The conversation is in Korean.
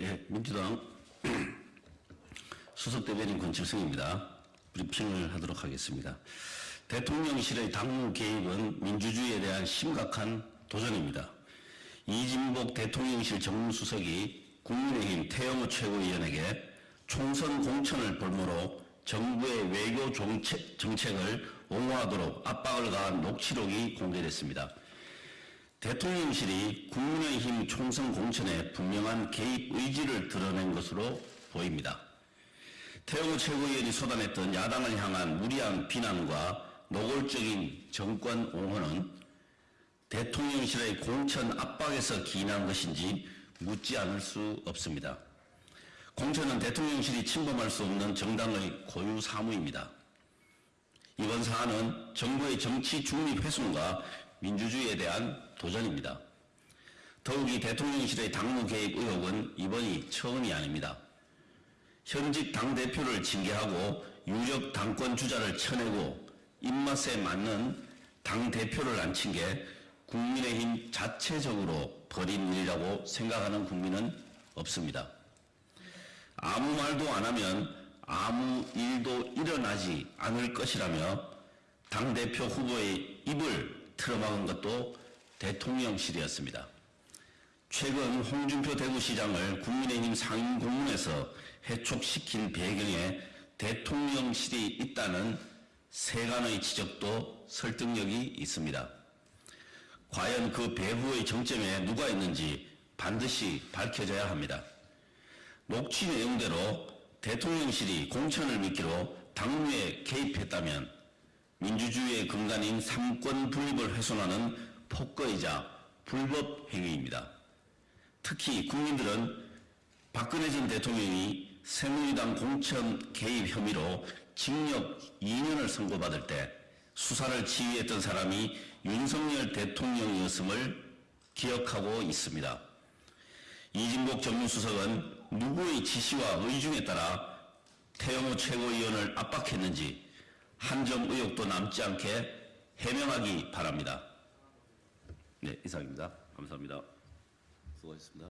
예, 민주당 수석대변인 권칠성입니다. 브리핑을 하도록 하겠습니다. 대통령실의 당무 개입은 민주주의에 대한 심각한 도전입니다. 이진복 대통령실 정무수석이 국민의힘 태영호 최고위원에게 총선 공천을 볼모로 정부의 외교 정책, 정책을 옹호하도록 압박을 가한 녹취록이 공개됐습니다. 대통령실이 국민의힘 총선 공천에 분명한 개입 의지를 드러낸 것으로 보입니다. 태영호 최고위원이 쏟아냈던 야당을 향한 무리한 비난과 노골적인 정권 옹호는 대통령실의 공천 압박에서 기인한 것인지 묻지 않을 수 없습니다. 공천은 대통령실이 침범할 수 없는 정당의 고유 사무입니다. 이번 사안은 정부의 정치 중립 훼손과 민주주의에 대한 도전입니다. 더욱이 대통령실의 당무 개입 의혹은 이번이 처음이 아닙니다. 현직 당대표를 징계하고 유력 당권 주자를 쳐내고 입맛에 맞는 당대표를 앉힌 게 국민의힘 자체적으로 벌인 일이라고 생각하는 국민은 없습니다. 아무 말도 안 하면 아무 일도 일어나지 않을 것이라며 당대표 후보의 입을 틀어막은 것도 대통령실이었습니다. 최근 홍준표 대구시장을 국민의힘 상임고문에서 해촉시킨 배경에 대통령실이 있다는 세간의 지적도 설득력이 있습니다. 과연 그 배후의 정점에 누가 있는지 반드시 밝혀져야 합니다. 녹취 내용대로 대통령실이 공천을 미끼로 당무에 개입했다면 민주주의의 근간인 삼권 분립을 훼손하는 폭거이자 불법 행위입니다. 특히 국민들은 박근혜 전 대통령이 새누리당 공천 개입 혐의로 징역 2년을 선고받을 때 수사를 지휘했던 사람이 윤석열 대통령이었음을 기억하고 있습니다. 이진복 정무수석은 누구의 지시와 의중에 따라 태영호 최고위원을 압박했는지 한점 의혹도 남지 않게 해명하기 바랍니다. 네, 이상입니다. 감사합니다. 수고하셨습니다.